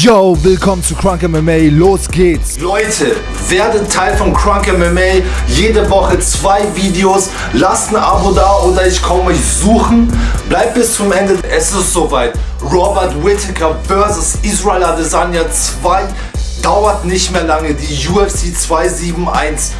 Yo, willkommen zu Crunk MMA, los geht's! Leute, werdet Teil von Crunk MMA, jede Woche zwei Videos, lasst ein Abo da oder ich komme euch suchen. Bleibt bis zum Ende, es ist soweit. Robert Whittaker vs. Israel Adesanya 2 dauert nicht mehr lange, die UFC 271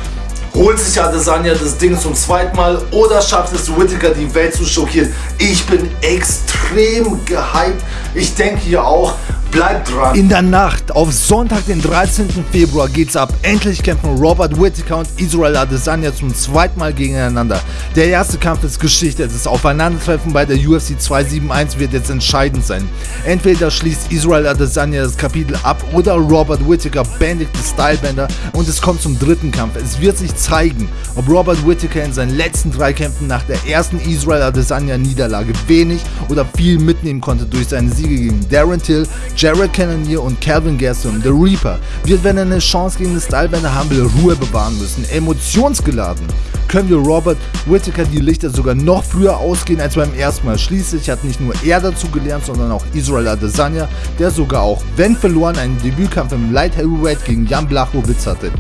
holt sich Adesanya das Ding zum zweiten Mal oder schafft es Whittaker die Welt zu schockieren. Ich bin extrem gehypt. Ich denke hier auch, Bleibt dran. In der Nacht auf Sonntag, den 13. Februar geht's ab. Endlich kämpfen Robert Whittaker und Israel Adesanya zum zweiten Mal gegeneinander. Der erste Kampf ist Geschichte. Das Aufeinandertreffen bei der UFC 271 wird jetzt entscheidend sein. Entweder schließt Israel Adesanya das Kapitel ab oder Robert Whittaker bändigt die Stylebänder und es kommt zum dritten Kampf. Es wird sich zeigen, ob Robert Whittaker in seinen letzten drei Kämpfen nach der ersten Israel Adesanya Niederlage wenig oder viel mitnehmen konnte durch seine Siege gegen Darren Till, Jared Cannonier und Calvin Gaston, The Reaper, wird, wenn er eine Chance gegen den Stylebender haben will, Ruhe bewahren müssen. Emotionsgeladen können wir Robert Whittaker die Lichter sogar noch früher ausgehen als beim ersten Mal. Schließlich hat nicht nur er dazu gelernt, sondern auch Israel Adesanya, der sogar auch, wenn verloren, einen Debütkampf im Light Heavyweight gegen Jan Blachowicz hatte.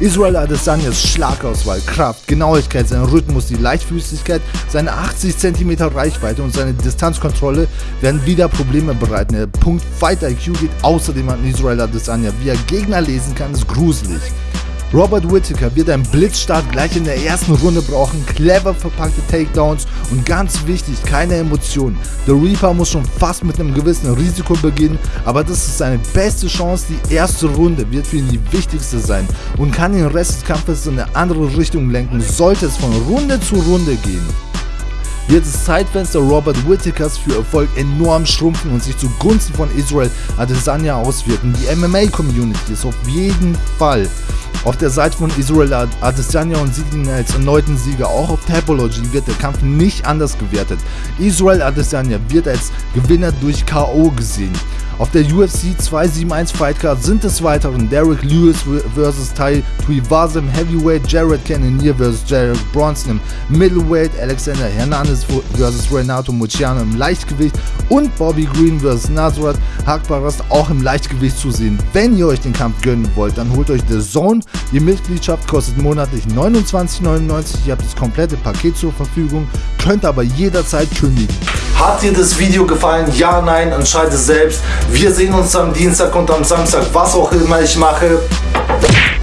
Israel Adesanyas Schlagauswahl, Kraft, Genauigkeit, sein Rhythmus, die Leichtfüßigkeit, seine 80 cm Reichweite und seine Distanzkontrolle werden wieder Probleme bereiten. Der Punkt Fight IQ geht außerdem an Israel Adesanya. Wie er Gegner lesen kann, ist gruselig. Robert Whittaker wird einen Blitzstart gleich in der ersten Runde brauchen, clever verpackte Takedowns und ganz wichtig, keine Emotionen. The Reaper muss schon fast mit einem gewissen Risiko beginnen, aber das ist seine beste Chance. Die erste Runde wird für ihn die wichtigste sein und kann den Rest des Kampfes in eine andere Richtung lenken, sollte es von Runde zu Runde gehen wird das Zeitfenster Robert Whittakers für Erfolg enorm schrumpfen und sich zugunsten von Israel Adesanya auswirken. Die MMA-Community ist auf jeden Fall auf der Seite von Israel Adesanya und ihn als erneuten Sieger. Auch auf Tapology wird der Kampf nicht anders gewertet. Israel Adesanya wird als Gewinner durch K.O. gesehen. Auf der UFC 271 Fightcard sind des Weiteren Derek Lewis vs. Tai Tuivasa im Heavyweight, Jared Cannonier vs. Jared Bronson im Middleweight, Alexander Hernandez vs. Renato Muciano im Leichtgewicht und Bobby Green vs. Nazareth Hakbarast auch im Leichtgewicht zu sehen. Wenn ihr euch den Kampf gönnen wollt, dann holt euch The Zone. Die Mitgliedschaft kostet monatlich 29,99. Ihr habt das komplette Paket zur Verfügung, könnt aber jederzeit kündigen. Hat dir das Video gefallen? Ja, nein, entscheide selbst. Wir sehen uns am Dienstag und am Samstag, was auch immer ich mache.